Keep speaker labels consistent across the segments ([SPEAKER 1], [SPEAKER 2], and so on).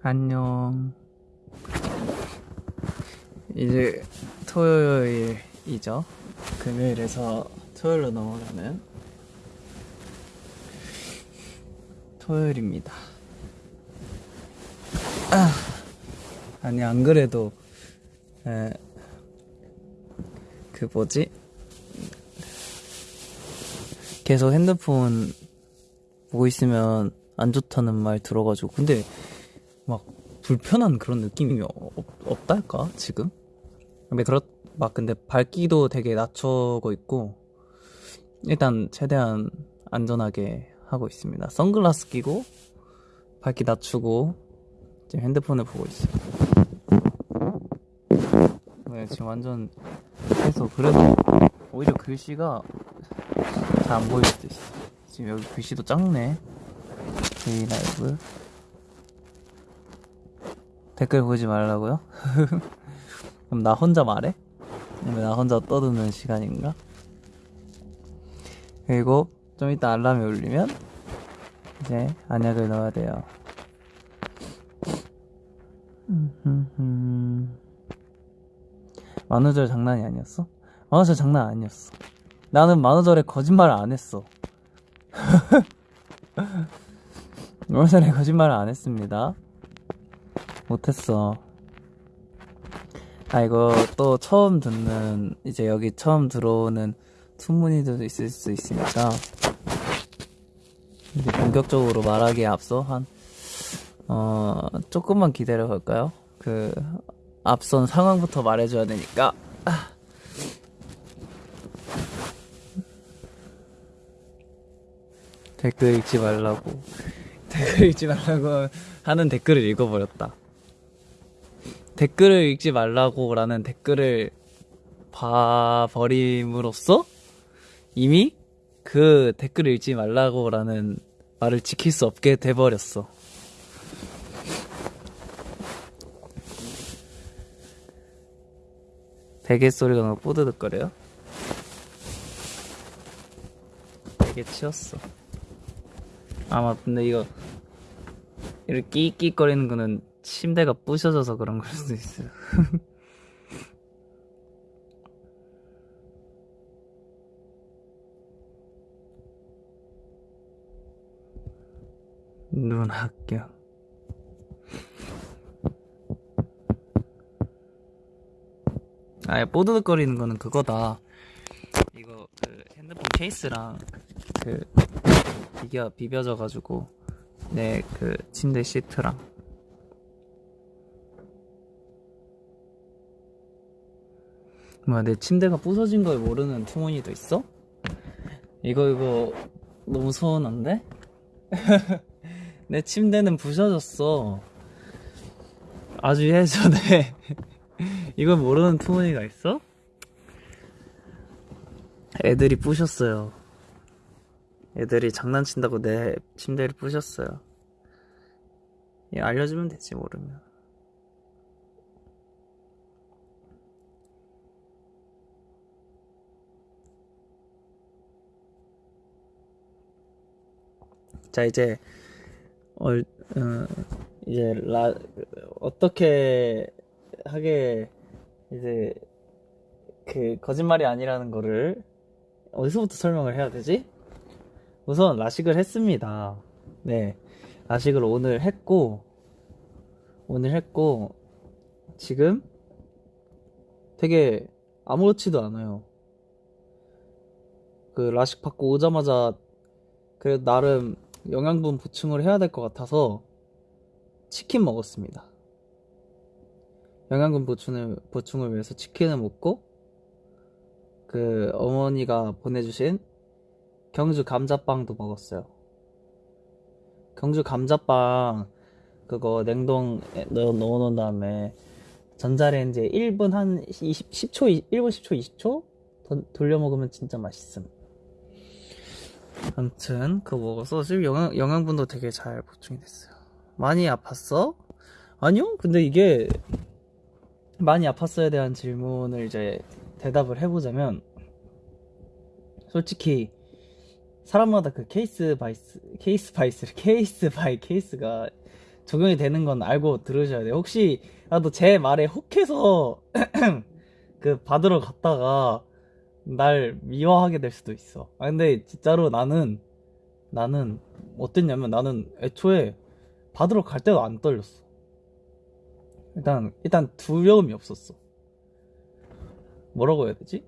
[SPEAKER 1] 안녕. 이제 토요일이죠. 금요일에서 토요일로 넘어가는 토요일입니다. 아, 아니, 안 그래도, 에, 그 뭐지? 계속 핸드폰 보고 있으면 안 좋다는 말 들어가지고. 근데 막 불편한 그런 느낌이 없, 없달까 지금? 근데 그렇 막 근데 밝기도 되게 낮추고 있고 일단 최대한 안전하게 하고 있습니다. 선글라스 끼고 밝기 낮추고 지금 핸드폰을 보고 있어요. 네, 지금 완전 해서 그래도 오히려 글씨가 잘안 있어. 지금 여기 글씨도 작네. 데이 라이브. 댓글 보지 말라고요? 그럼 나 혼자 말해? 왜나 혼자 떠드는 시간인가? 그리고 좀 이따 알람이 울리면 이제 안약을 넣어야 돼요. 만우절 장난이 아니었어? 만우절 장난 아니었어. 나는 만우절에 거짓말을 안 했어. 만우절에 거짓말을 안 했습니다. 못했어. 아, 이거 또 처음 듣는, 이제 여기 처음 들어오는 투문이들도 있을 수 있으니까, 이제 본격적으로 말하기에 앞서 한, 어, 조금만 기다려 볼까요? 그, 앞선 상황부터 말해줘야 되니까. 아. 댓글 읽지 말라고. 댓글 읽지 말라고 하는 댓글을 읽어버렸다. 댓글을 읽지 말라고 라는 댓글을 봐버림으로써 이미 그 댓글을 읽지 말라고 라는 말을 지킬 수 없게 돼버렸어. 베개 소리가 너무 뽀드득거려요? 베개 치웠어. 아마 근데 이거 이렇게 끼끼거리는 거는 침대가 부셔져서 그런 걸 수도 있어요. 눈 합격. 아, 뽀드득거리는 거는 그거다. 이거 그 핸드폰 케이스랑 그 비겨 비벼져가지고 내 그 침대 시트랑 뭐야 내 침대가 부서진 걸 모르는 투머니도 있어? 이거 이거 너무 서운한데? 내 침대는 부셔졌어 아주 예전에 이걸 모르는 투머니가 있어? 애들이 부셨어요 애들이 장난친다고 내 침대를 부셨어요 예, 알려주면 되지 모르면 자 이제 어, 어, 이제 라 어떻게 하게 이제 그 거짓말이 아니라는 거를 어디서부터 설명을 해야 되지? 우선 라식을 했습니다. 네, 라식을 오늘 했고 오늘 했고 지금 되게 아무렇지도 않아요. 그 라식 받고 오자마자 그래도 나름 영양분 보충을 해야 될 것 같아서 치킨 먹었습니다. 영양분 보충을, 보충을 위해서 치킨을 먹고 그 어머니가 보내주신 경주 감자빵도 먹었어요. 경주 감자빵 그거 냉동에 넣어 놓은 다음에 전자레인지에 1분 한 20, 10초, 1분 10초, 20초 돌려 먹으면 진짜 맛있음. 아무튼 그거 먹어서 지금 영양, 영양분도 되게 잘 보충이 됐어요 많이 아팠어? 아니요 근데 이게 많이 아팠어에 대한 질문을 이제 대답을 해보자면 솔직히 사람마다 그 case by case by case by case가 적용이 되는 건 알고 들으셔야 돼요. 혹시 나도 제 말에 혹해서 그 받으러 갔다가 날 미워하게 될 수도 있어. 아 근데 진짜로 나는 나는 어땠냐면 나는 애초에 받으러 갈 때도 안 떨렸어. 일단 일단 두려움이 없었어. 뭐라고 해야 되지?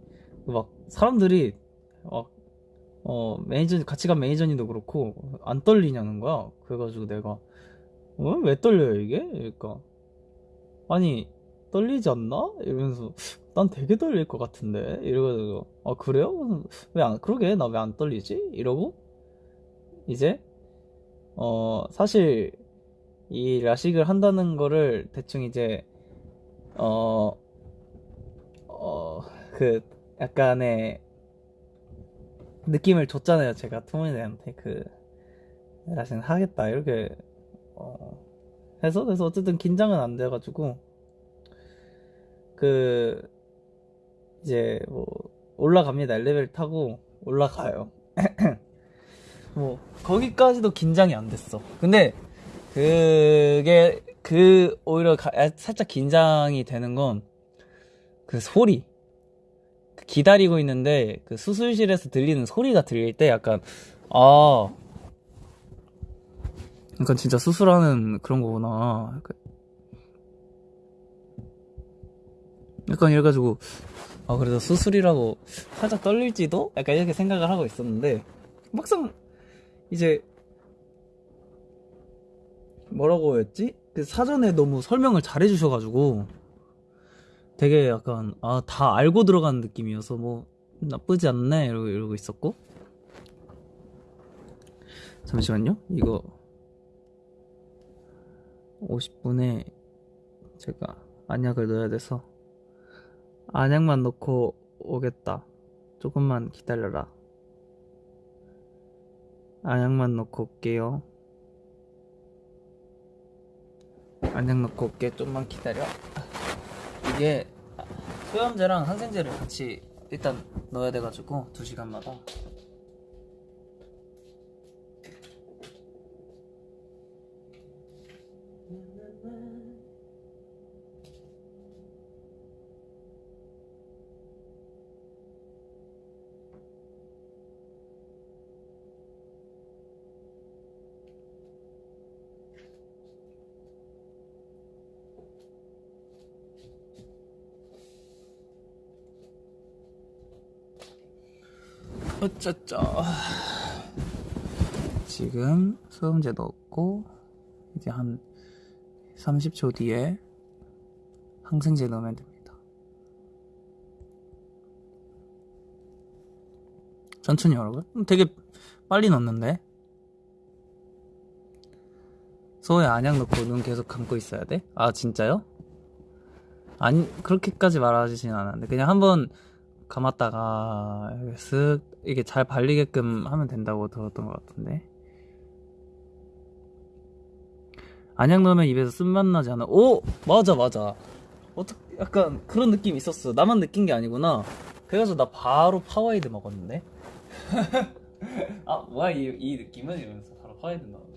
[SPEAKER 1] 막 사람들이 막 어, 매니저, 같이 간 매니저님도 그렇고, 안 떨리냐는 거야. 그래가지고 내가, 어? 왜 떨려요, 이게? 그러니까, 아니, 떨리지 않나? 이러면서, 난 되게 떨릴 것 같은데? 이래가지고, 아, 그래요? 왜 안, 그러게, 나 왜 안 떨리지? 이러고, 이제, 어, 사실, 이 라식을 한다는 거를 대충 이제, 어, 어, 그, 약간의, 느낌을 줬잖아요. 제가 투모니한테 그 나신 하겠다 이렇게 어 해서 그래서 어쨌든 긴장은 안 돼가지고 그 이제 뭐 올라갑니다. 엘리베이터 타고 올라가요. 뭐 거기까지도 긴장이 안 됐어. 근데 그게 그 오히려 가- 살짝 긴장이 되는 건 그 소리 기다리고 있는데 그 수술실에서 들리는 소리가 들릴 때 약간 아 약간 진짜 수술하는 그런 거구나 약간, 이래가지고 아 그래도 수술이라고 살짝 떨릴지도 약간 이렇게 생각을 하고 있었는데 막상 이제 뭐라고 했지? 그 사전에 너무 설명을 잘 해주셔가지고 되게 약간 아 다 알고 들어가는 느낌이어서 뭐 나쁘지 않네 이러고, 이러고 있었고 잠시만요 이거 50분에 제가 안약을 넣어야 돼서 안약만 넣고 오겠다. 조금만 기다려라. 안약만 넣고 올게요. 안약 넣고 올게. 좀만 기다려. 이게 소염제랑 항생제를 같이 일단 넣어야 돼가지고 2시간마다 어쩌쩌 지금 소염제 넣었고 이제 한 30초 뒤에 항생제 넣으면 됩니다 천천히 여러분 음, 되게 빨리 넣었는데 소에 안약 넣고 눈 계속 감고 있어야 돼? 아 진짜요? 아니 그렇게까지 말하지는 않았는데 그냥 한번 감았다가 쓱 이게 잘 발리게끔 하면 된다고 들었던 것 같은데. 안약 넣으면 입에서 쓴맛 나지 않아? 오! 맞아 맞아. 어떻 약간 그런 느낌 있었어. 나만 느낀 게 아니구나. 그래가지고 나 바로 파워에이드 먹었는데? 아 뭐야 이, 이 느낌은? 이러면서 바로 파워에이드 넣었는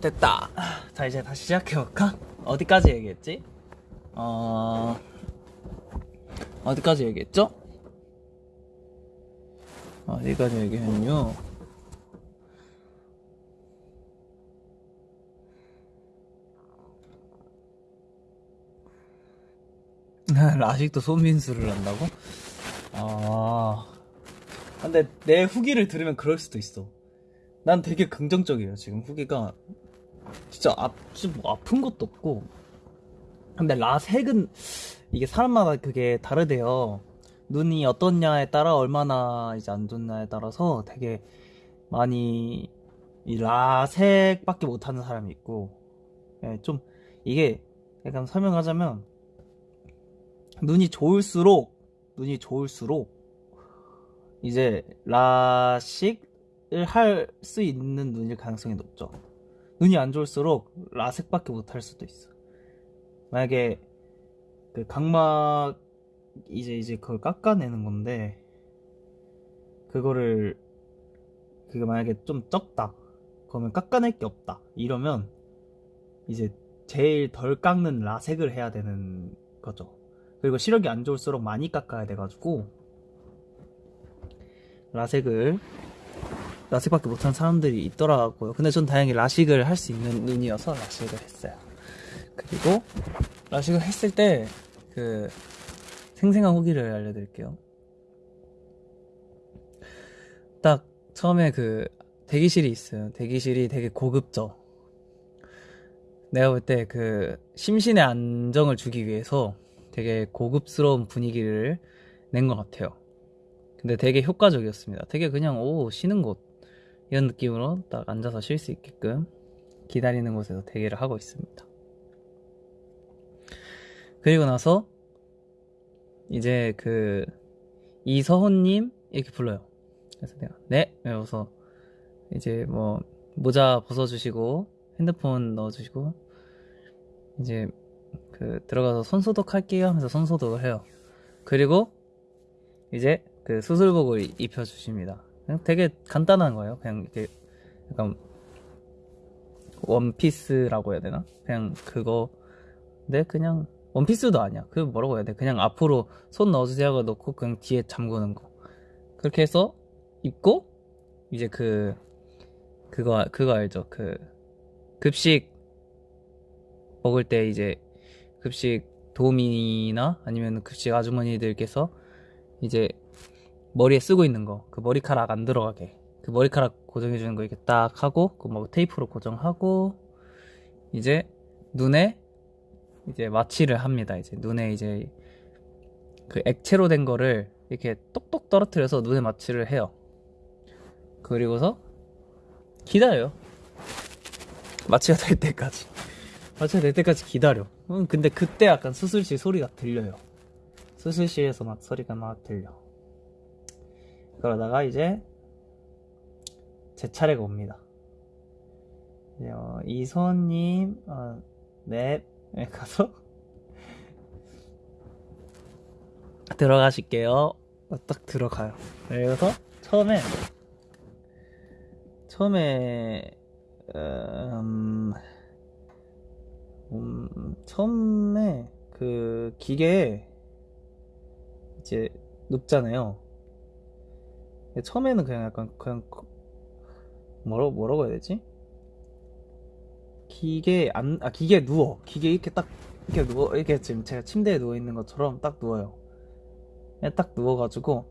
[SPEAKER 1] 됐다. 자, 이제 다시 시작해볼까? 어디까지 얘기했지? 어, 어디까지 얘기했죠? 어디까지 얘기했뇨? 아직도 손민수를 한다고? 아, 근데 내 후기를 들으면 그럴 수도 있어. 난 되게 긍정적이에요 지금 후기가 진짜 아, 뭐 아픈 것도 없고. 근데 라섹은 이게 사람마다 그게 다르대요. 눈이 어떻냐에 따라 얼마나 이제 안 좋냐에 따라서 되게 많이 이 라섹밖에 못하는 사람이 있고. 예, 좀 이게 약간 설명하자면 눈이 좋을수록 눈이 좋을수록 이제 라식을 할 수 있는 눈일 가능성이 높죠. 눈이 안 좋을수록 라섹밖에 못 할 수도 있어. 만약에 그 각막 이제 이제 그걸 깎아내는 건데 그거를 그게 만약에 좀 적다. 그러면 깎아낼 게 없다. 이러면 이제 제일 덜 깎는 라섹을 해야 되는 거죠. 그리고 시력이 안 좋을수록 많이 깎아야 돼가지고 라섹을 라섹밖에 못하는 사람들이 있더라고요. 근데 전 다행히 라식을 할 수 있는 눈이어서 라식을 했어요. 그리고 라식을 했을 때 그 생생한 후기를 알려드릴게요. 딱 처음에 그 대기실이 있어요. 대기실이 되게 고급져. 내가 볼 때 그 심신의 안정을 주기 위해서 되게 고급스러운 분위기를 낸 것 같아요. 근데 되게 효과적이었습니다. 되게 그냥 오 쉬는 곳 이런 느낌으로 딱 앉아서 쉴 수 있게끔 기다리는 곳에서 대기를 하고 있습니다 그리고 나서 이제 그 이서훈님 이렇게 불러요. 그래서 내가 네 이러서 이제 뭐 모자 벗어주시고 핸드폰 넣어주시고 이제 그 들어가서 손소독 할게요 하면서 손소독을 해요. 그리고 이제 그 수술복을 입혀주십니다. 그냥 되게 간단한 거예요. 그냥 이렇게 약간 원피스라고 해야 되나? 그냥 그거 근데 그냥 원피스도 아니야. 그 뭐라고 해야 돼? 그냥 앞으로 손 넣어주세요 하고 넣고 그냥 뒤에 잠그는 거. 그렇게 해서 입고 이제 그 그거 그거 알죠? 그 급식 먹을 때 이제 급식 도우미나 아니면 급식 아주머니들께서 이제 머리에 쓰고 있는 거, 그 머리카락 안 들어가게, 그 머리카락 고정해 주는 거 이렇게 딱 하고, 그 뭐 테이프로 고정하고, 이제 눈에 이제 마취를 합니다. 이제 눈에 이제 그 액체로 된 거를 이렇게 똑똑 떨어뜨려서 눈에 마취를 해요. 그리고서 기다려요. 마취가 될 때까지. 마취가 될 때까지 기다려. 음, 근데 그때 약간 수술실 소리가 들려요. 수술실에서 막 소리가 막 들려. 그러다가 이제 제 차례가 옵니다. 어, 이선님, 어, 네, 네, 가서 들어가실게요. 딱 들어가요. 그래서 처음에 처음에 음, 음, 처음에 그 기계에 이제 눕잖아요. 처음에는 그냥 약간 그냥 뭐라고 뭐라고 해야 되지? 기계 안, 아, 기계에 누워. 기계 이렇게 딱, 이렇게 누워, 이렇게 지금 제가 침대에 누워 있는 것처럼 딱 누워요. 딱 누워가지고,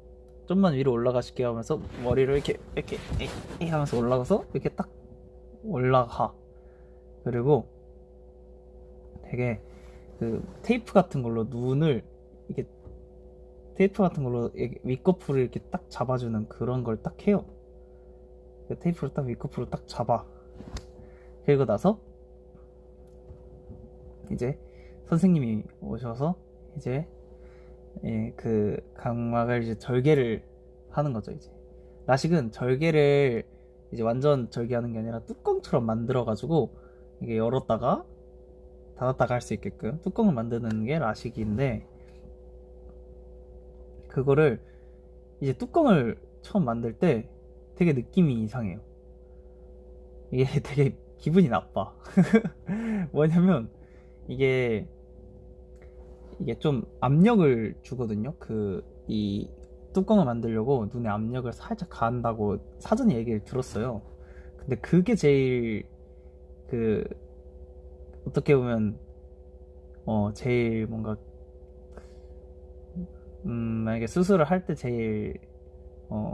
[SPEAKER 1] 좀만 위로 올라가실게요 하면서 머리를 이렇게, 이렇게, 이 하면서 올라가서 이렇게 딱 올라가. 그리고 되게 그 테이프 같은 걸로 눈을 테이프 같은 걸로 윗꺼풀을 이렇게 딱 잡아주는 그런 걸 딱 해요. 그 테이프를 딱 윗꺼풀을 딱 잡아. 그리고 나서 이제 선생님이 오셔서 이제 예, 그 각막을 이제 절개를 하는 거죠 이제 라식은 절개를 이제 완전 절개하는 게 아니라 뚜껑처럼 만들어 가지고 이게 열었다가 닫았다가 할 수 있게끔 뚜껑을 만드는 게 라식인데 그거를 이제 뚜껑을 처음 만들 때 되게 느낌이 이상해요 이게 되게 기분이 나빠 뭐냐면 이게 이게 좀 압력을 주거든요. 그 이 뚜껑을 만들려고 눈에 압력을 살짝 가한다고 사전에 얘기를 들었어요. 근데 그게 제일 그 어떻게 보면 어 제일 뭔가 음 만약에 수술을 할 때 제일 어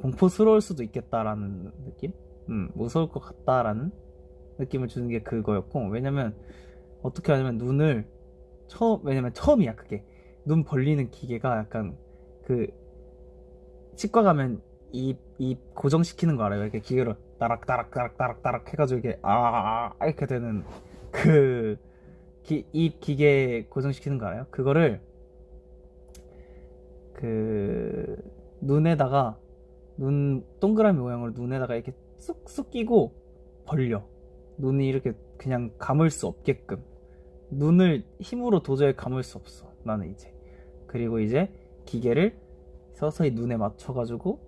[SPEAKER 1] 공포스러울 수도 있겠다라는 느낌? 음, 무서울 것 같다라는 느낌을 주는 게 그거였고 왜냐면 어떻게 하냐면 눈을 처음 왜냐면 처음이야 그게 눈 벌리는 기계가 약간 그 치과 가면 입, 입 고정시키는 거 알아요? 이렇게 기계로 따락 따락 따락 따락 따락 해가지고 이게 아, 아, 아 이렇게 되는 그 입 기계 고정시키는 거 알아요? 그거를 그 눈에다가 눈 동그라미 모양으로 눈에다가 이렇게 쑥쑥 끼고 벌려. 눈이 이렇게 그냥 감을 수 없게끔. 눈을 힘으로 도저히 감을 수 없어 나는 이제. 그리고 이제 기계를 서서히 눈에 맞춰가지고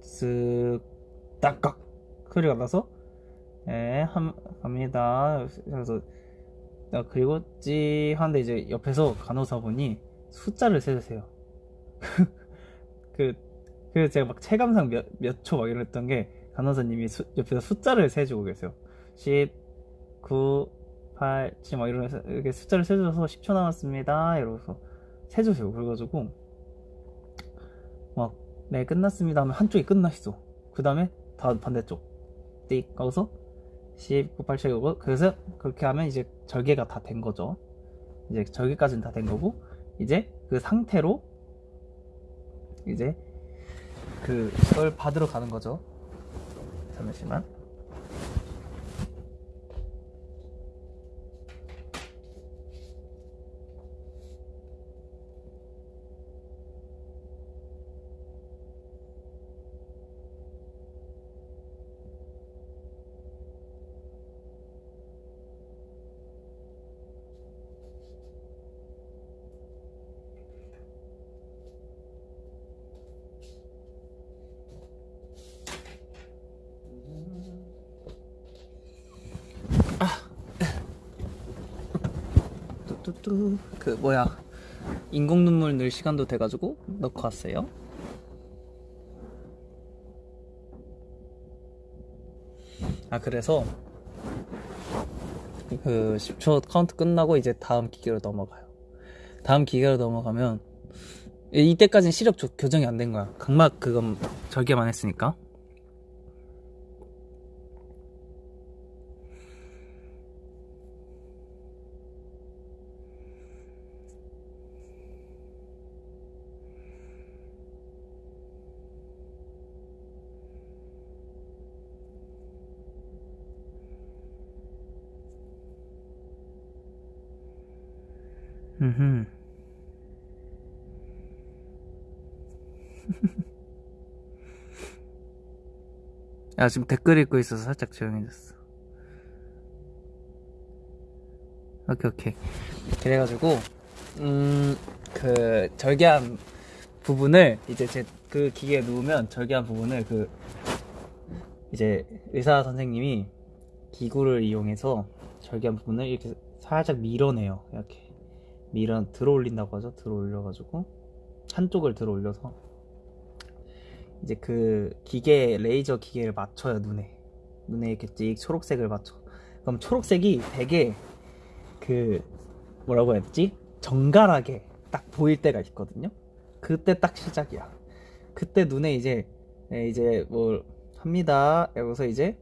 [SPEAKER 1] 쓱 딱깍 소리가 나서 예 함, 갑니다. 그래서 그리고 찌 하는데 이제 옆에서 간호사분이 숫자를 세주세요 그, 그 제가 막 체감상 몇, 몇 초 막 이랬던 게 간호사님이 수, 옆에서 숫자를 세주고 계세요. 10, 9, 8, 7, 막 이러면서 이렇게 숫자를 세줘서 10초 남았습니다. 이러면서 세주세요. 그래가지고 막 네 끝났습니다 하면 한쪽이 끝나 있어 그 다음에 다 반대쪽. 띡 하고서 10, 9, 8, 7, 9 그래서 그렇게 하면 이제 절개가 다 된 거죠. 이제 절개까지는 다 된 거고 이제 그 상태로 이제 그걸 받으러 가는 거죠. 잠시만 뚜뚜뚜 그 뭐야 인공 눈물 넣을 시간도 돼가지고 넣고 왔어요. 아 그래서 그 10초 카운트 끝나고 이제 다음 기계로 넘어가요. 다음 기계로 넘어가면 이때까지는 시력 교정이 안 된 거야. 각막 그건 절개만 했으니까 음. 야, 지금 댓글 읽고 있어서 살짝 조용해졌어. 오케이, 오케이. 그래가지고, 음, 그, 절개한 부분을, 이제 제, 그 기계에 누우면 절개한 부분을 그, 이제 의사 선생님이 기구를 이용해서 절개한 부분을 이렇게 살짝 밀어내요. 이렇게. 밀어 들어 올린다고 하죠 들어 올려가지고 한쪽을 들어 올려서 이제 그 기계 레이저 기계를 맞춰요 눈에. 눈에 이렇게 찍 초록색을 맞춰. 그럼 초록색이 되게 그 뭐라고 해야 되지? 정갈하게 딱 보일 때가 있거든요. 그때 딱 시작이야. 그때 눈에 이제 네, 이제 뭐 합니다. 여기서 이제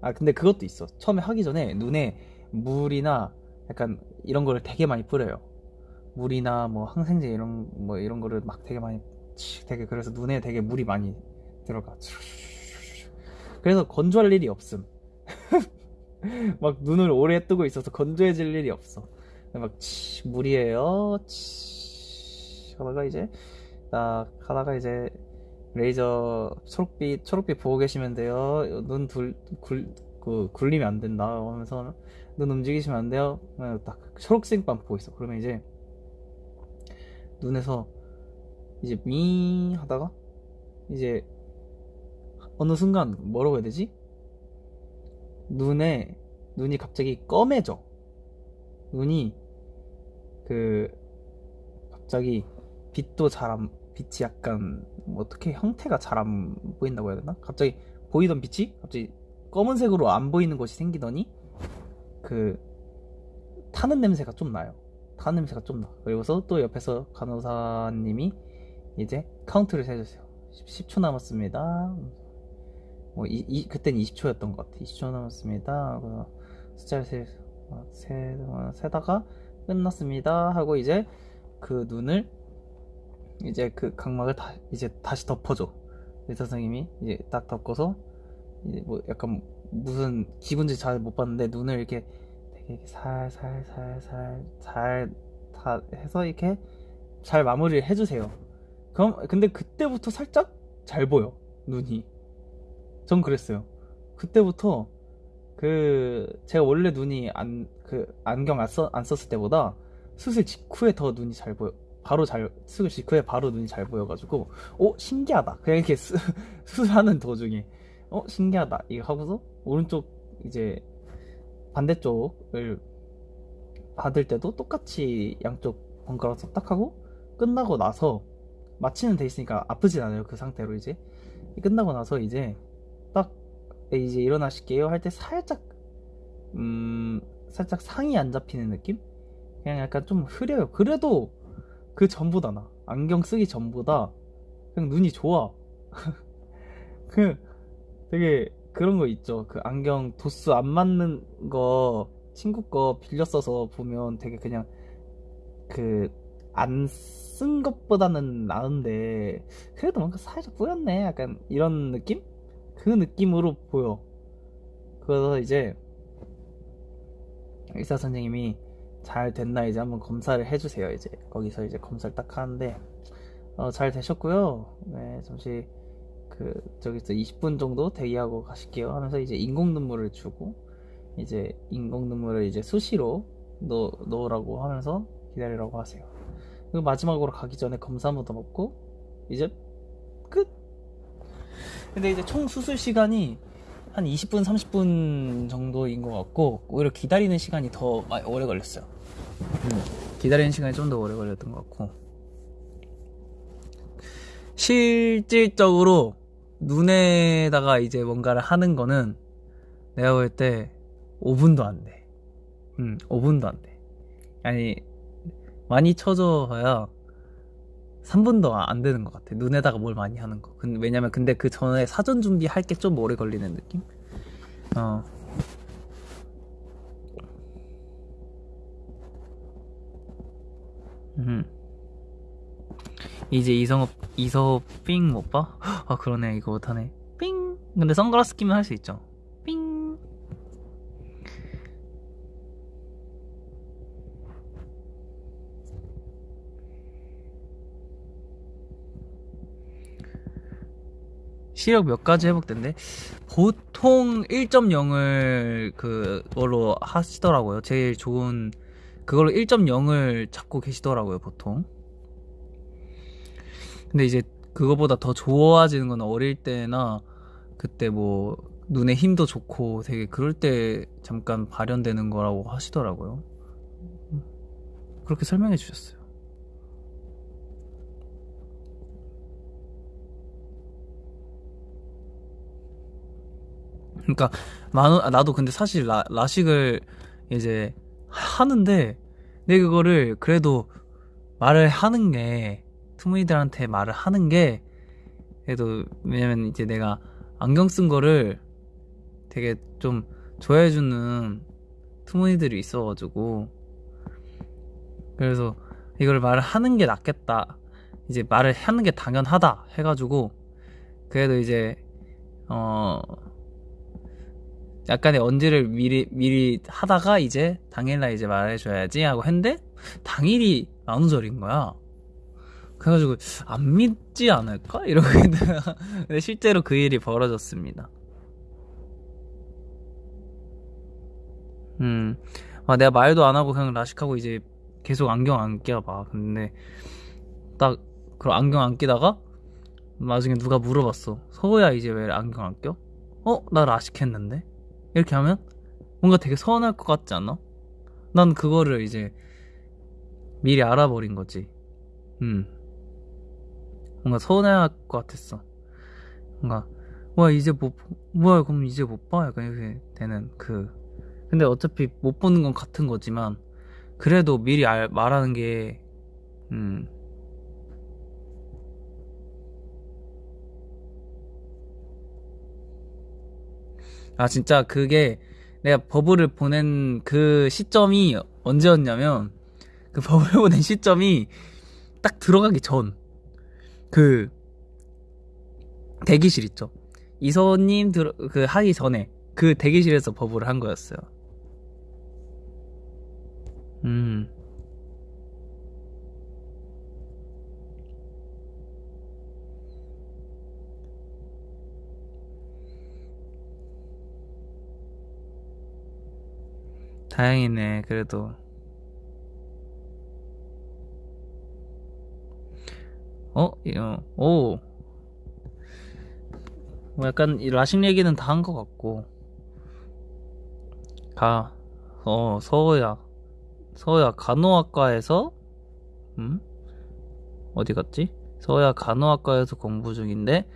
[SPEAKER 1] 아 근데 그것도 있어. 처음에 하기 전에 눈에 물이나 약간 이런 거를 되게 많이 뿌려요. 물이나 뭐 항생제 이런 뭐 이런 거를 막 되게 많이 되게 그래서 눈에 되게 물이 많이 들어가. 그래서 건조할 일이 없음. 막 눈을 오래 뜨고 있어서 건조해질 일이 없어. 막 치, 물이에요. 치, 하다가 이제 딱 하다가 이제 레이저 초록빛 초록빛 보고 계시면 돼요. 눈 둘, 굴, 그, 굴리면 안 된다 하면서 눈 움직이시면 안 돼요. 딱 초록색만 보고 있어. 그러면 이제 눈에서 이제 미 하다가 이제 어느 순간 뭐라고 해야 되지? 눈에 눈이 갑자기 검해져. 눈이 그 갑자기 빛도 잘 안 빛이 약간 뭐 어떻게 형태가 잘 안 보인다고 해야 되나? 갑자기 보이던 빛이 갑자기 검은색으로 안 보이는 것이 생기더니 그 타는 냄새가 좀 나요. 타 냄새가 좀 나. 그리고서 또 옆에서 간호사님이 이제 카운트를 세주세요. 10, 초 남았습니다. 5, 뭐 이, 이, 그땐 20초였던 것 같아 20초 남았습니다 숫자를 세, 어, 세, 어, 세다가 끝났습니다 하고 이제 그 눈을 이제 그 각막을 다 이제 다시 덮어줘 의사 선생님이 이제 딱 덮고서 이제 뭐 약간 무슨 기분인지 잘 못 봤는데 눈을 이렇게 되게 살살살살살 다 해서 이렇게 잘 마무리를 해주세요. 그럼 근데 그때부터 살짝 잘 보여 눈이. 전 그랬어요. 그때부터 그 제가 원래 눈이 안 그 안경 안, 써, 안 썼을 때보다 수술 직후에 더 눈이 잘 보여. 바로 잘 수술 직후에 바로 눈이 잘 보여가지고 어 신기하다. 그냥 이렇게 수, 수술하는 도중에 어 신기하다 이거 하고서 오른쪽 이제 반대쪽을 받을 때도 똑같이 양쪽 번갈아서 딱 하고 끝나고 나서 마취는 돼 있으니까 아프진 않아요 그 상태로 이제. 끝나고 나서 이제 딱 이제 일어나실게요 할 때 살짝 음 살짝 상이 안 잡히는 느낌? 그냥 약간 좀 흐려요. 그래도 그 전보다 나. 안경 쓰기 전보다 그냥 눈이 좋아. 그 되게 그런 거 있죠. 그 안경 도수 안 맞는 거 친구 거 빌려 써서 보면 되게 그냥 그 안 쓴 것보다는 나은데 그래도 뭔가 살짝 뿌였네. 약간 이런 느낌? 그 느낌으로 보여. 그래서 이제 의사 선생님이 잘 됐나 이제 한번 검사를 해주세요. 이제 거기서 이제 검사를 딱 하는데 어, 잘 되셨고요. 네 잠시 그 저기서 20분 정도 대기하고 가실게요. 하면서 이제 인공 눈물을 주고 이제 인공 눈물을 이제 수시로 넣, 넣으라고 하면서 기다리라고 하세요 그리고 마지막으로 가기 전에 검사 한번 더 먹고 이제 끝 근데 이제 총 수술 시간이 한 20분 30분 정도인 것 같고 오히려 기다리는 시간이 더 오래 걸렸어요 음, 기다리는 시간이 좀 더 오래 걸렸던 것 같고 실질적으로 눈에다가 이제 뭔가를 하는 거는 내가 볼 때 5분도 안 돼. 음, 5분도 안 돼. 아니, 많이 쳐줘야 3분도 안 되는 것 같아. 눈에다가 뭘 많이 하는 거. 근데 왜냐면 근데 그 전에 사전 준비할 게 좀 오래 걸리는 느낌? 어. 음. 이제 이성업 이서업 삥못 봐? 아 그러네 이거 못하네 삥 근데 선글라스 끼면 할 수 있죠 삥 시력 몇 가지 회복된대 보통 1.0을 그걸로 하시더라고요 제일 좋은 그걸로 1.0을 찾고 계시더라고요 보통 근데 이제 그거보다 더 좋아지는 건 어릴 때나 그때 뭐 눈에 힘도 좋고 되게 그럴 때 잠깐 발현되는 거라고 하시더라고요. 그렇게 설명해 주셨어요. 그러니까 나도 근데 사실 라, 라식을 이제 하는데 내 그거를 그래도 말을 하는 게 투무이들한테 말을 하는 게 그래도 왜냐면 이제 내가 안경 쓴 거를 되게 좀 좋아해주는 투무이들이 있어가지고 그래서 이걸 말을 하는 게 낫겠다. 이제 말을 하는 게 당연하다 해가지고 그래도 이제 어 약간의 언지를 미리 미리 하다가 이제 당일날 이제 말해줘야지 하고 했는데 당일이 만우절인 거야 그래가지고 안 믿지 않을까? 이러고 근데 실제로 그 일이 벌어졌습니다. 음, 아, 내가 말도 안 하고 그냥 라식하고 이제 계속 안경 안 껴봐. 근데 딱 그럼 안경 안 끼다가 나중에 누가 물어봤어. 서호야 이제 왜 안경 안 껴? 어? 나 라식했는데? 이렇게 하면 뭔가 되게 서운할 것 같지 않아? 난 그거를 이제 미리 알아버린 거지. 음. 뭔가 서운해할 것 같았어. 뭔가 와 이제 못 뭐야 그럼 이제 못 봐? 약간 이렇게 되는 그 근데 어차피 못 보는 건 같은 거지만 그래도 미리 알, 말하는 게 음. 아, 진짜 그게 내가 버블을 보낸 그 시점이 언제였냐면, 그 버블 보낸 시점이 딱 들어가기 전, 그, 대기실 있죠. 이서님 들, 그 하기 전에, 그 대기실에서 버블을 한 거였어요. 음. 다행이네, 그래도. 어? 오. 뭐 약간, 이 라식 얘기는 다 한 것 같고. 가, 어, 서호야. 서호야, 간호학과에서, 음? 어디 갔지? 서호야, 간호학과에서 공부 중인데,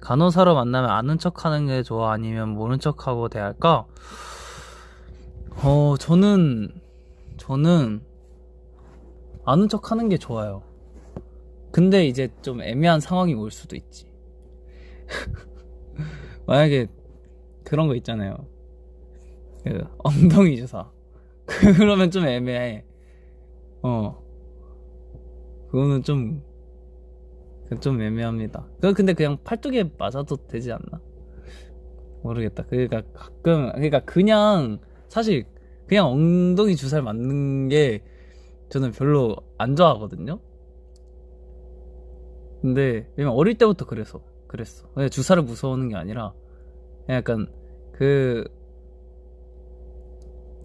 [SPEAKER 1] 간호사로 만나면 아는 척 하는 게 좋아? 아니면 모른 척 하고 대할까? 어, 저는, 저는, 아는 척 하는 게 좋아요. 근데 이제 좀 애매한 상황이 올 수도 있지. 만약에 그런 거 있잖아요. 그 엉덩이 주사. 그러면 좀 애매해. 어. 그거는 좀, 좀 애매합니다. 그 근데 그냥 팔뚝에 맞아도 되지 않나? 모르겠다. 그러니까 가끔, 그러니까 그냥, 사실, 그냥 엉덩이 주사를 맞는 게 저는 별로 안 좋아하거든요? 근데, 왜냐면 어릴 때부터 그래서, 그랬어. 그냥 주사를 무서워하는 게 아니라, 약간, 그,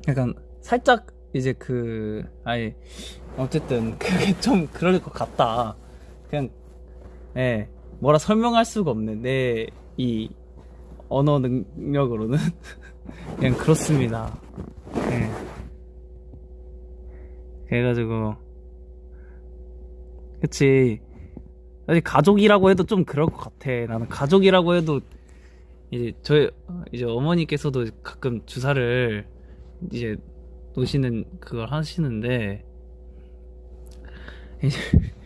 [SPEAKER 1] 약간, 살짝, 이제 그, 아니, 어쨌든, 그게 좀 그럴 것 같다. 그냥, 예, 뭐라 설명할 수가 없네. 내, 이, 언어 능력으로는. 그냥 그렇습니다. 예. 그래가지고, 그치. 사실 가족이라고 해도 좀 그럴 것 같아. 나는 가족이라고 해도, 이제, 저희, 이제 어머니께서도 가끔 주사를, 이제, 놓으시는, 그걸 하시는데, 이제,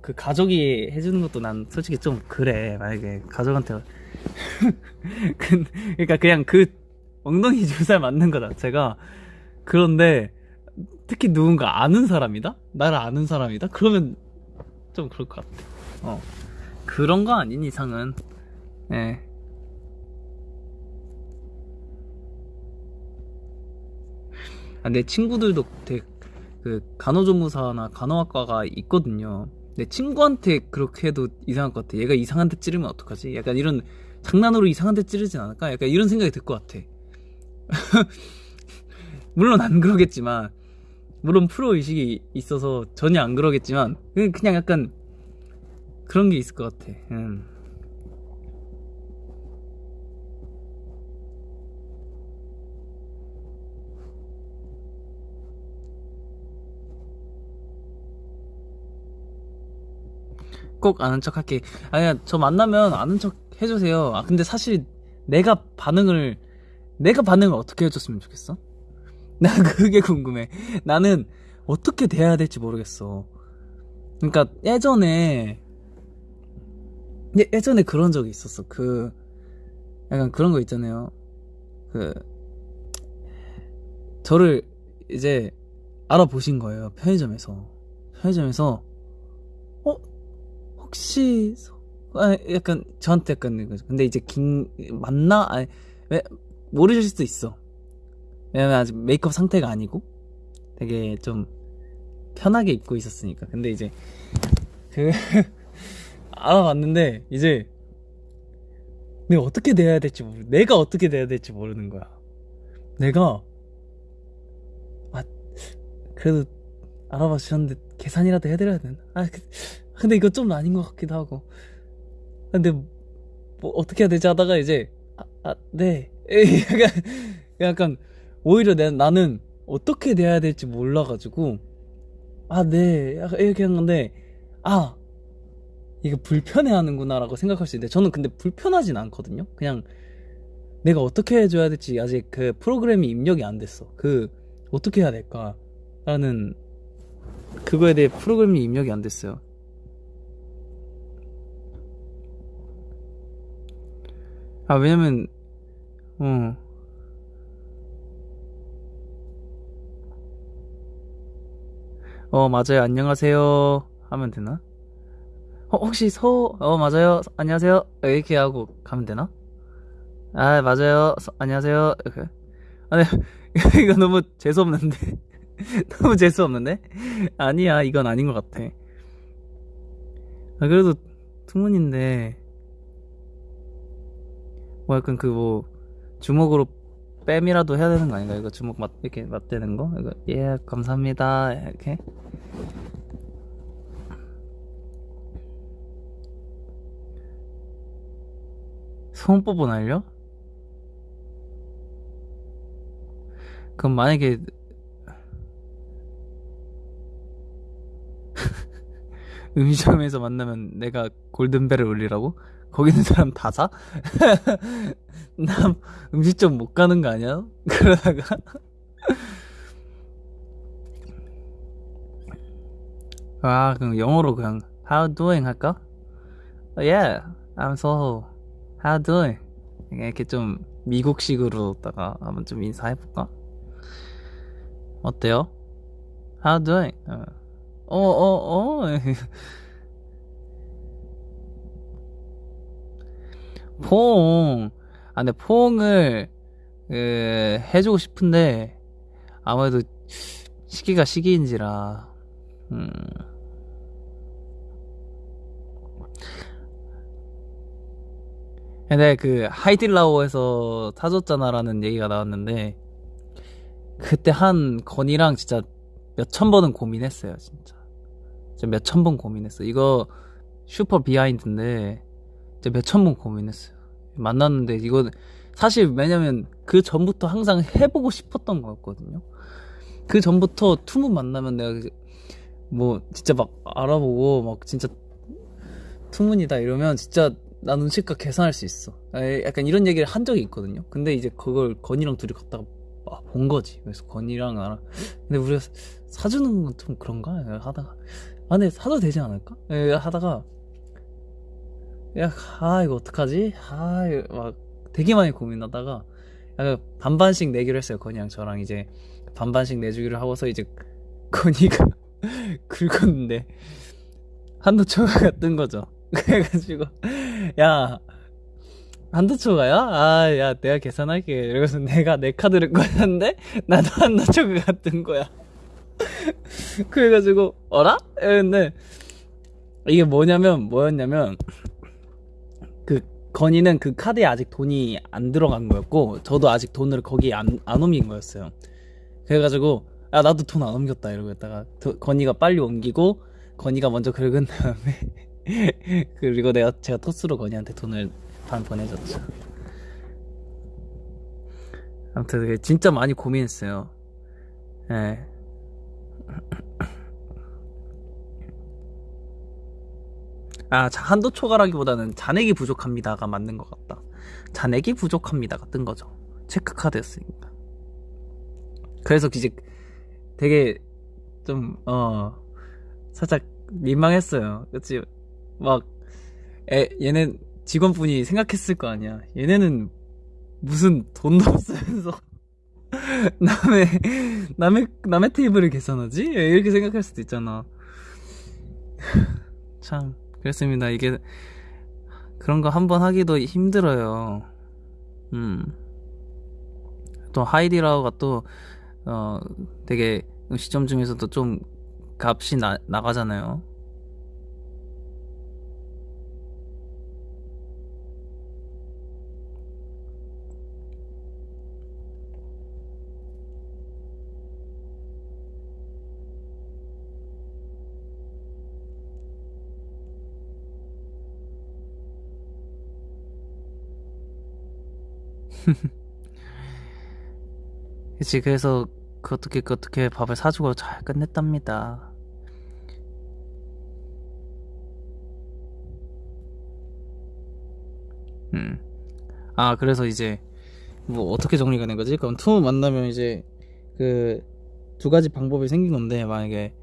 [SPEAKER 1] 그 가족이 해주는 것도 난 솔직히 좀 그래. 만약에 가족한테. 그러니까 그냥 그 엉덩이 주사를 맞는 거 자체가 그런데 특히 누군가 아는 사람이다? 나를 아는 사람이다? 그러면 좀 그럴 것 같아. 어. 그런 거 아닌 이상은, 예. 아, 내 친구들도 되게 그 간호조무사나 간호학과가 있거든요. 내 친구한테 그렇게 해도 이상할 것 같아. 얘가 이상한 데 찌르면 어떡하지? 약간 이런 장난으로 이상한 데 찌르진 않을까? 약간 이런 생각이 들 것 같아. 물론 안 그러겠지만, 물론 프로 의식이 있어서 전혀 안 그러겠지만, 그냥 약간 그런 게 있을 것 같아. 음. 꼭 아는 척 할게. 아니야, 저 만나면 아는 척 해주세요. 아, 근데 사실 내가 반응을, 내가 반응을 어떻게 해줬으면 좋겠어? 나 그게 궁금해. 나는 어떻게 대해야 될지 모르겠어. 그러니까 예전에, 예, 예전에 그런 적이 있었어. 그, 약간 그런 거 있잖아요. 그, 저를 이제 알아보신 거예요. 편의점에서. 편의점에서, 어? 혹시 아, 약간 저한테 약간. 근데 이제 긴 맞나? 아니, 왜 모르실 수도 있어. 왜냐면 아직 메이크업 상태가 아니고 되게 좀 편하게 입고 있었으니까. 근데 이제 그 알아봤는데 이제 내가 어떻게 돼야 될지 모르. 내가 어떻게 돼야 될지 모르는 거야. 내가 아 그래도 알아봐 주셨는데 계산이라도 해드려야 되나? 아 그, 근데 이거 좀 아닌 것 같기도 하고. 근데 뭐 어떻게 해야 되지 하다가 이제 아, 아 네. 약간 약간 오히려 내, 나는 어떻게 돼야 될지 몰라가지고 아 네. 이렇게 한 건데 아 이거 불편해하는구나라고 생각할 수 있는데 저는 근데 불편하진 않거든요. 그냥 내가 어떻게 해줘야 될지 아직 그 프로그램이 입력이 안 됐어. 그 어떻게 해야 될까라는 그거에 대해 프로그램이 입력이 안 됐어요. 아, 왜냐면, 어. 어, 맞아요. 안녕하세요. 하면 되나? 어, 혹시 서, 어, 맞아요. 안녕하세요. 이렇게 하고 가면 되나? 아, 맞아요. 서, 안녕하세요. 이렇게. 아, 네. 이거 너무 재수없는데. 너무 재수없는데? 아니야, 이건 아닌 것 같아. 아, 그래도 투문인데, 뭐 약간 그 뭐, 주먹으로 뺨이라도 해야 되는 거 아닌가? 이거 주먹 맞, 이렇게 맞대는 거? 이거, 예, 감사합니다. 이렇게. 소원뽀뽀 날려? 그럼 만약에 음식점에서 만나면 내가 골든벨을 울리라고? 거기 있는 사람 다 사? 나 음식점 못 가는 거 아니야? 그러다가 아 그럼 영어로 그냥 How doing 할까? Yeah, I'm so How doing? 이렇게 좀 미국식으로다가 한번 좀 인사해볼까? 어때요? How doing? 어, 어, 어. 어. 포옹. 아, 근데 포옹을, 그, 해주고 싶은데, 아무래도 시기가 시기인지라, 음. 근데 그, 하이딜라오에서 사줬잖아라는 얘기가 나왔는데, 그때 한 건이랑 진짜 몇천 번은 고민했어요, 진짜. 진짜 몇천 번 고민했어. 이거 슈퍼 비하인드인데, 진짜 몇천 번 고민했어요. 만났는데 이거 사실 왜냐면 그 전부터 항상 해보고 싶었던 거였거든요. 그 전부터 투문 만나면 내가 뭐 진짜 막 알아보고 막 진짜 투문이다 이러면 진짜 나 눈치껏 계산할 수 있어. 약간 이런 얘기를 한 적이 있거든요. 근데 이제 그걸 건이랑 둘이 갔다가 아, 본 거지. 그래서 건이랑 나랑 근데 우리가 사주는 건 좀 그런가? 하다가 아 근데 사도 되지 않을까? 하다가 야, 아, 이거 어떡하지? 아, 막 되게 많이 고민하다가 약간 반반씩 내기로 했어요. 건이랑 저랑 이제 반반씩 내주기로 하고서 이제 건이가 긁었는데 한도 초과가 뜬 거죠. 그래가지고 야 한도 초과야? 아, 야, 내가 계산할게. 그래서 내가 내 카드를 꺼냈는데 나도 한도 초과가 뜬 거야. 그래가지고 어라? 근데 이게 뭐냐면 뭐였냐면 그 건이는 그 카드에 아직 돈이 안 들어간 거였고 저도 아직 돈을 거기에 안, 안 옮긴 거였어요. 그래가지고 아 나도 돈 안 옮겼다 이러고 있다가 건이가 빨리 옮기고 건이가 먼저 긁은 다음에 그리고 내가 제가 토스로 건이한테 돈을 반 보내줬죠. 아무튼 진짜 많이 고민했어요. 예. 아, 한도 초과라기보다는 잔액이 부족합니다가 맞는 것 같다. 잔액이 부족합니다가 뜬 거죠. 체크카드였으니까. 그래서 이제 되게 좀, 어, 살짝 민망했어요. 그치? 막, 에, 얘네 직원분이 생각했을 거 아니야. 얘네는 무슨 돈도 없으면서 남의, 남의, 남의 테이블을 계산하지? 이렇게 생각할 수도 있잖아. 참. 그렇습니다. 이게 그런 거 한 번 하기도 힘들어요. 음. 또 하이디라우가 또 어, 되게 시점 중에서도 좀 값이 나, 나가잖아요. 그치 그래서 그 어떻게 그 어떻게 밥을 사주고 잘 끝냈답니다. 음. 아 그래서 이제 뭐 어떻게 정리가 된 거지? 그럼 투문 만나면 이제 그 두 가지 방법이 생긴 건데 만약에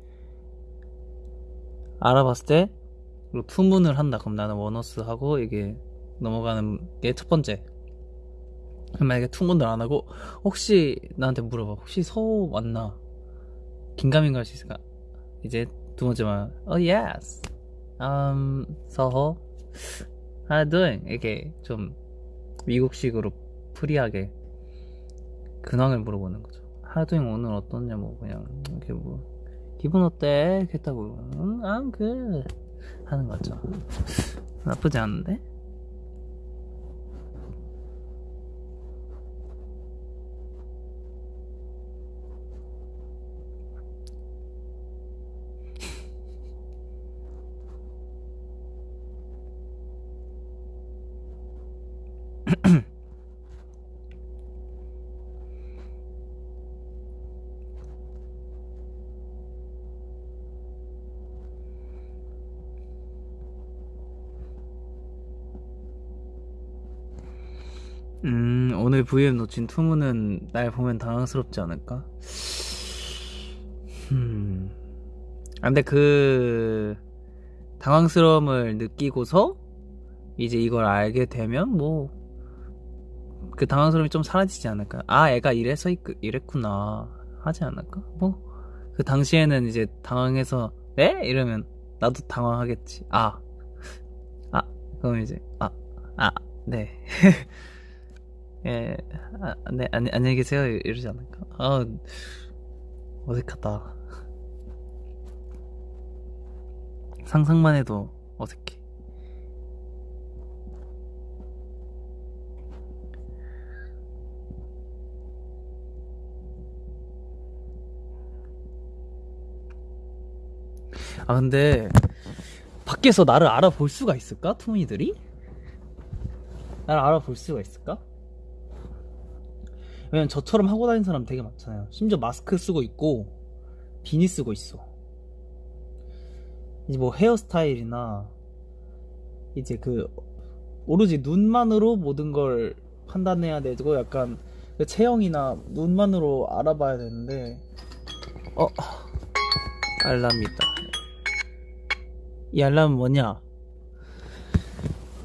[SPEAKER 1] 알아봤을 때 투문을 한다 그럼 나는 원어스 하고 이게 넘어가는 게 첫 번째 만약에 투문을 안 하고 혹시 나한테 물어봐. 혹시 서호 맞나? 긴가민가 할 수 있을까? 이제 두 번째 말. Oh yes. Um 서호. How doing? 이렇게 좀 미국식으로 free하게 근황을 물어보는 거죠. How doing? 오늘 어떠냐? 뭐 그냥 이렇게 뭐 기분 어때? 이렇게 했다고. 응, I'm good. 하는 거죠. 나쁘지 않은데 음, 오늘 VM 놓친 투무는 날 보면 당황스럽지 않을까? 음. 아, 근데 그, 당황스러움을 느끼고서, 이제 이걸 알게 되면, 뭐, 그 당황스러움이 좀 사라지지 않을까? 아, 애가 이래서 있- 이랬구나. 하지 않을까? 뭐, 그 당시에는 이제 당황해서, 에? 이러면, 나도 당황하겠지. 아. 아, 그럼 이제, 아, 아, 네. 예, 아, 네, 안, 안녕히 계세요. 이러지 않을까? 아, 어색하다. 상상만 해도 어색해. 아, 근데, 밖에서 나를 알아볼 수가 있을까? 투문이들이? 나를 알아볼 수가 있을까? 왜냐면 저처럼 하고 다니는 사람 되게 많잖아요. 심지어 마스크 쓰고 있고 비니 쓰고 있어. 이제 뭐 헤어스타일이나 이제 그 오로지 눈만으로 모든 걸 판단해야 되고 약간 그 체형이나 눈만으로 알아봐야 되는데 어 알람이다. 이 알람은 뭐냐?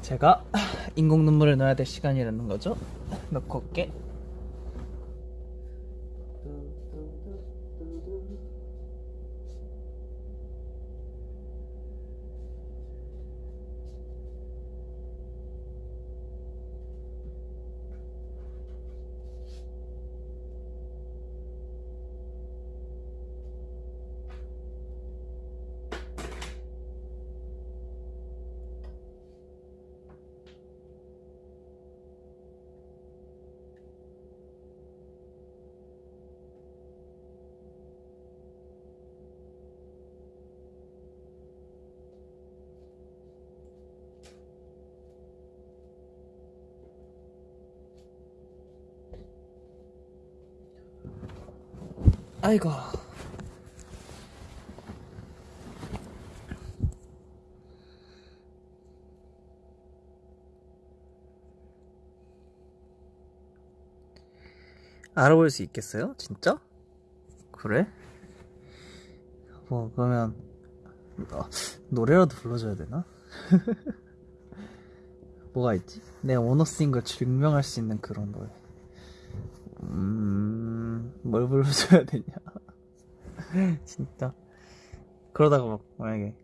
[SPEAKER 1] 제가 인공 눈물을 넣어야 될 시간이라는 거죠. 넣고 올게. 아이고. 알아볼 수 있겠어요? 진짜? 그래? 뭐 그러면 어, 노래라도 불러줘야 되나? 뭐가 있지? 내가 원어스인 걸 증명할 수 있는 그런 노래. 음, 뭘 불러줘야 되냐? 진짜. 그러다가 막 만약에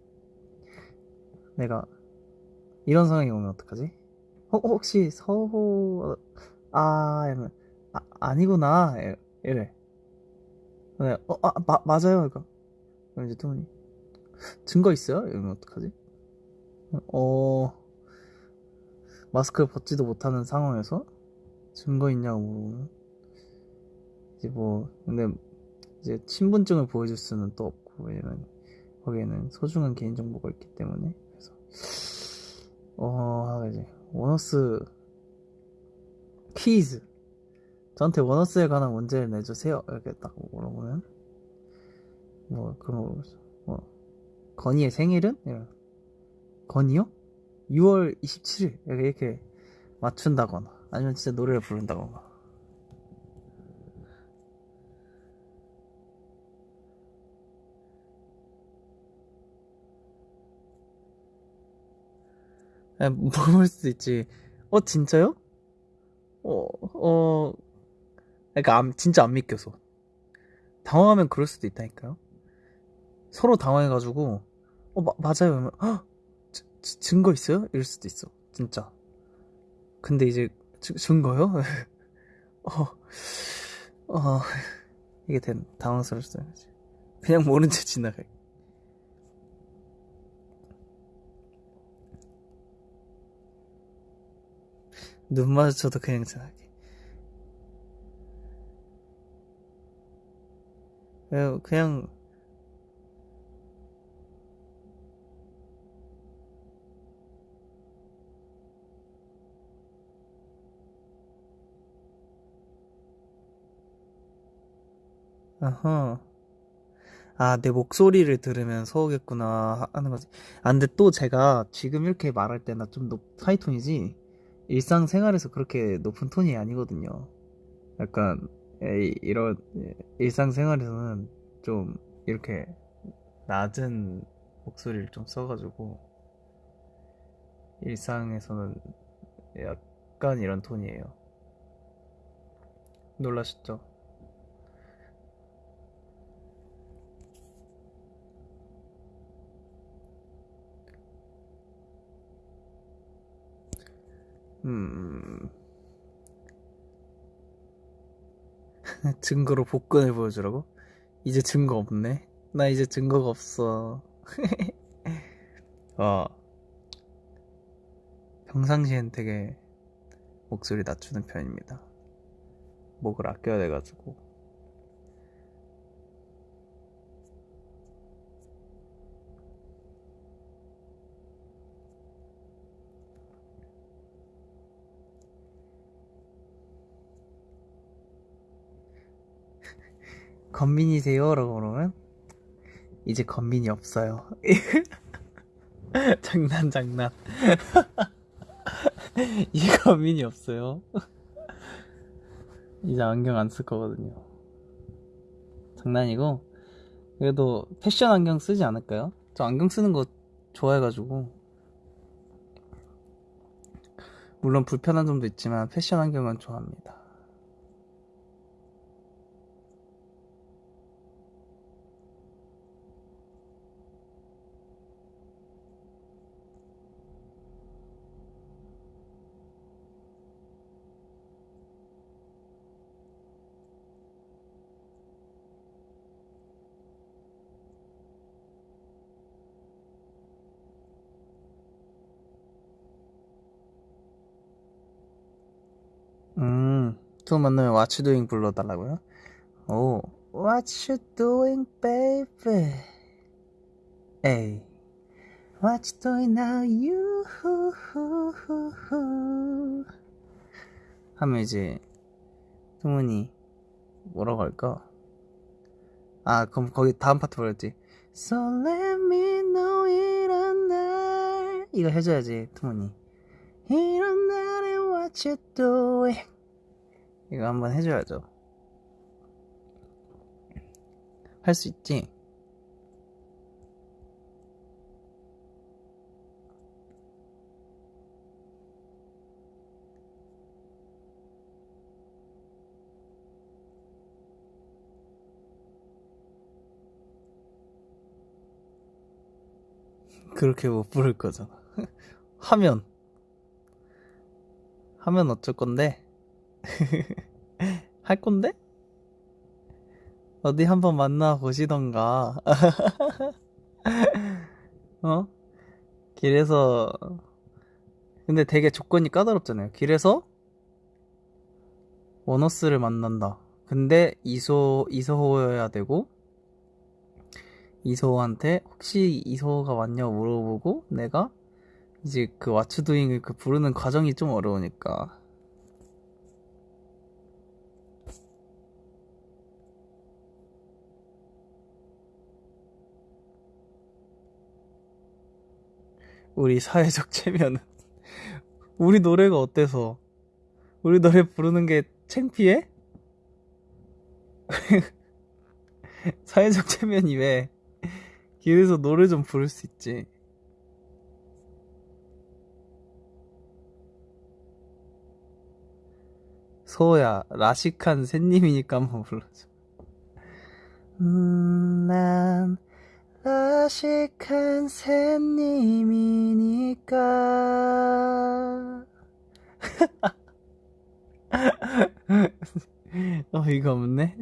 [SPEAKER 1] 내가 이런 상황이 오면 어떡하지? 어, 혹시 서호 아 이러면 아 아니구나 이래. 네, 어, 아, 마, 맞아요. 그러니까 그럼 이제 토니 증거 있어요? 이러면 어떡하지? 어 마스크를 벗지도 못하는 상황에서 증거 있냐고 물어보면 이제 뭐 근데 이제 신분증을 보여줄 수는 또 없고 왜냐면 거기에는 소중한 개인정보가 있기 때문에 그래서 어 이제 원어스 퀴즈 저한테 원어스에 관한 문제를 내주세요 이렇게 딱 물어보면 뭐 그런 거 물어보죠 뭐 건이의 생일은? 이런. 건이요? 6월 27일 이렇게, 이렇게 맞춘다거나 아니면 진짜 노래를 부른다거나 물어볼 수도 있지 어 진짜요? 어 어, 안, 진짜 안 믿겨서. 당황하면 그럴 수도 있다니까요. 서로 당황해가지고, 어, 마, 맞아요. 그러면, 헉, 지- 지- 증거 있어요? 이럴 수도 있어. 진짜. 근데 이제, 증- 증거요? 어, 어, 이게 된, 당황스러웠어요. 그냥 모른 채 지나가. 눈 마주쳐도 그냥 지나게. 그냥, 아하. 아, 내 목소리를 들으면 서우겠구나 하는 거지. 아, 근데 또 제가 지금 이렇게 말할 때나 좀 높, 하이톤이지, 일상생활에서 그렇게 높은 톤이 아니거든요. 약간, 에이, 이런, 예, 일상생활에서는 좀 이렇게 낮은 목소리를 좀 써가지고, 일상에서는 약간 이런 톤이에요. 놀라셨죠? 음, 증거로 복근을 보여주라고? 이제 증거 없네? 나 이제 증거가 없어. 어, 평상시엔 되게 목소리 낮추는 편입니다. 목을 아껴야 돼가지고. 건민이세요? 라고 그러면 이제 건민이 없어요. 장난 장난. 이제 건민이 없어요. 이제 안경 안 쓸 거거든요. 장난이고 그래도 패션 안경 쓰지 않을까요? 저 안경 쓰는 거 좋아해가지고 물론 불편한 점도 있지만 패션 안경은 좋아합니다. 음, 또 만나면 What you doing 불러달라고요? 오, What you doing, baby? 에이, What you doing now, you? 하면 이제 승훈이 뭐라고 할까? 아, 그럼 거기 다음 파트 뭐였지? So let me know 이런 날 이거 해줘야지, 투문이. 이런 날에 what you doing 이거 한번 해줘야죠. 할 수 있지? 그렇게 못 부를 거잖아. 하면 하면 어쩔 건데? 할 건데? 어디 한번 만나 보시던가. 어? 길에서 근데 되게 조건이 까다롭잖아요. 길에서 원어스를 만난다. 근데 이소 이소호여야 되고 이소호한테 혹시 이소호가 왔냐고 물어보고 내가 이제 그 왓츠도잉을 그 부르는 과정이 좀 어려우니까 우리 사회적 체면은 우리 노래가 어때서 우리 노래 부르는 게 창피해? 사회적 체면이 왜 길에서 노래 좀 부를 수 있지 소야, 라식한 새님이니까 한번 불러줘. 음, 난 라식한 새님이니까. 어이가 없네.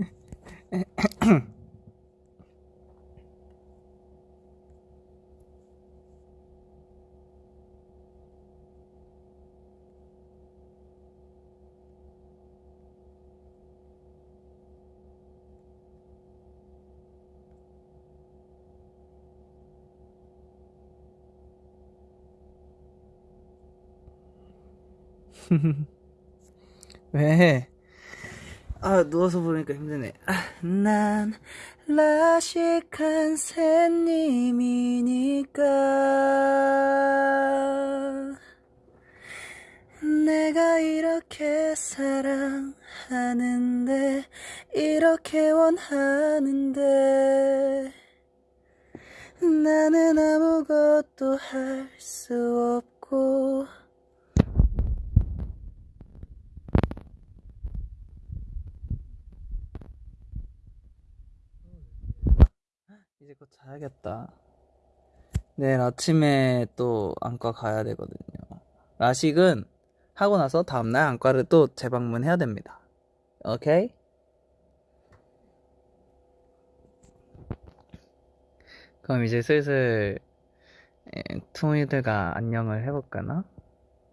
[SPEAKER 1] 왜? 아, 누워서 보니까 힘드네. 아, 난 라식한 새님이니까 내가 이렇게 사랑하는데 이렇게 원하는데 나는 아무것도 할 수 없고 이제 곧 자야겠다. 내일 아침에 또 안과 가야 되거든요. 라식은 하고 나서 다음날 안과를 또 재방문해야 됩니다. 오케이? 그럼 이제 슬슬 에, 투이들과 안녕을 해볼까나?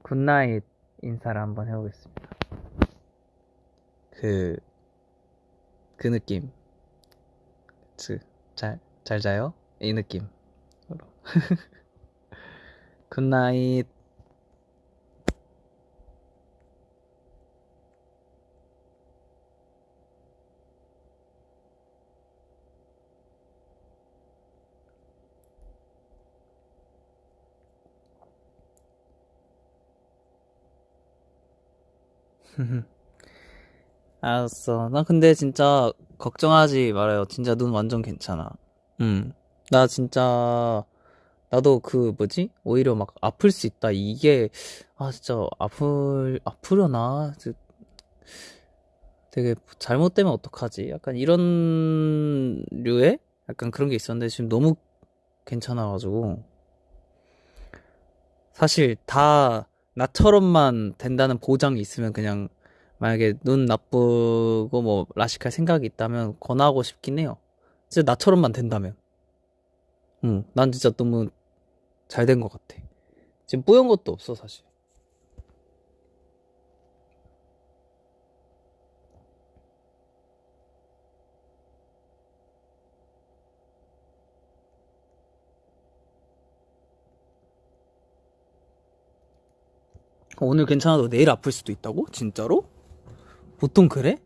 [SPEAKER 1] good night 인사를 한번 해보겠습니다. 그, 그 느낌. 그, 잘, 잘 자요? 이 느낌. 굿나잇. 알았어. 나 근데 진짜 걱정하지 말아요. 진짜 눈 완전 괜찮아. 응. 나 진짜, 나도 그 뭐지? 오히려 막 아플 수 있다. 이게, 아, 진짜 아플, 아프려나? 저- 되게 잘못되면 어떡하지? 약간 이런 류의? 약간 그런 게 있었는데 지금 너무 괜찮아가지고. 사실 다 나처럼만 된다는 보장이 있으면 그냥 만약에 눈 나쁘고 뭐 라식할 생각이 있다면 권하고 싶긴 해요. 진짜 나처럼만 된다면. 응, 난 진짜 너무 잘 된 것 같아. 지금 뿌연 것도 없어, 사실. 오늘 괜찮아도 내일 아플 수도 있다고? 진짜로? 보통 그래?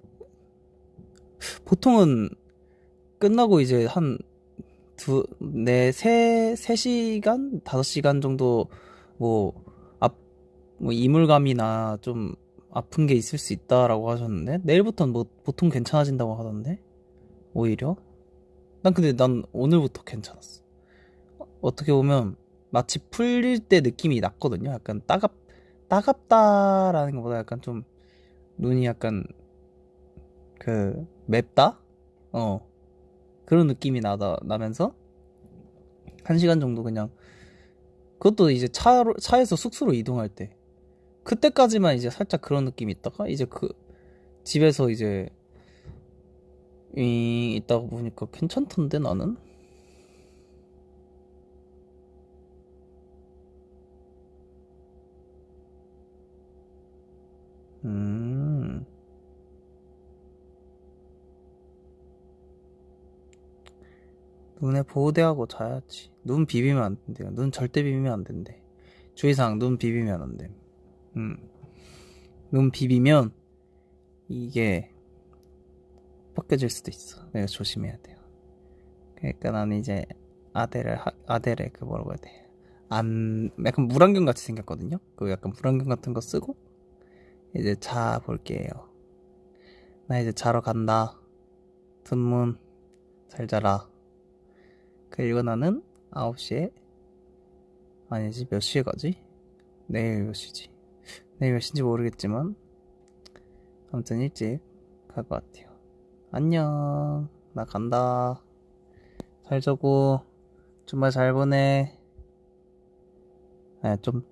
[SPEAKER 1] 보통은 끝나고 이제 한 두, 네, 세, 세 시간? 다섯 시간 정도, 뭐, 앞, 뭐, 이물감이나 좀 아픈 게 있을 수 있다라고 하셨는데, 내일부터는 뭐, 보통 괜찮아진다고 하던데? 오히려? 난 근데 난 오늘부터 괜찮았어. 어떻게 보면, 마치 풀릴 때 느낌이 났거든요. 약간 따갑, 따갑다라는 것보다 약간 좀, 눈이 약간, 그, 맵다? 어. 그런 느낌이 나다, 나면서, 한 시간 정도 그냥, 그것도 이제 차로, 차에서 숙소로 이동할 때. 그때까지만 이제 살짝 그런 느낌이 있다가, 이제 그, 집에서 이제, 이, 있다가 보니까 괜찮던데, 나는? 음, 눈에 보호대하고 자야지. 눈 비비면 안 된대요. 눈 절대 비비면 안 된대. 주의사항, 눈 비비면 안 돼. 음, 눈 비비면, 이게, 벗겨질 수도 있어. 내가 조심해야 돼요. 그러니까 나는 이제 아델을 하- 아델의 그 뭐라고 해야 돼? 안 약간 물안경 같이 생겼거든요. 그 약간 물안경 같은 거 쓰고 이제 자 볼게요. 나 이제 자러 간다. 둔문 잘 자라. 그리고 나는 9시에 아니지 몇 시에 가지? 내일 몇 시지? 내일 몇 시인지 모르겠지만 아무튼 일찍 갈 것 같아요. 안녕. 나 간다. 잘 자고, 주말 잘 보내. 아니, 좀,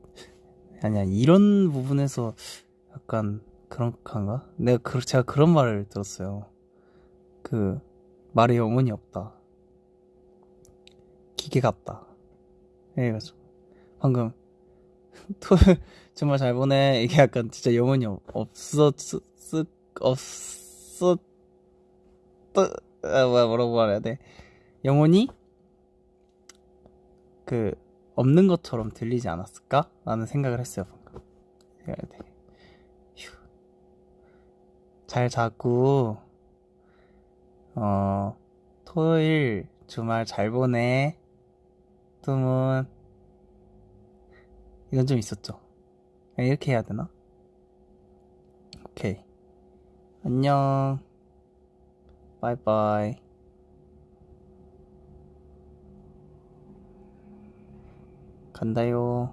[SPEAKER 1] 아니야, 이런 부분에서 약간 그런가? 내가, 그, 제가 그런 말을 들었어요. 그, 말에 영혼이 없다. 기계 같다. 이래가지고. 방금, 토요일, 주말 잘 보내. 이게 약간 진짜 영혼이 없, 없었, 쓰, 없었, 아, 뭐야, 뭐라고 말해야 돼. 영혼이 그 없는 것처럼 들리지 않았을까? 라는 생각을 했어요, 방금. 생각이 되게. 휴. 잘 자고, 어, 토요일 주말 잘 보내. 뚜문. 이건 좀 있었죠. 이렇게 해야 되나? 오케이. 안녕. 바이바이. 간다요.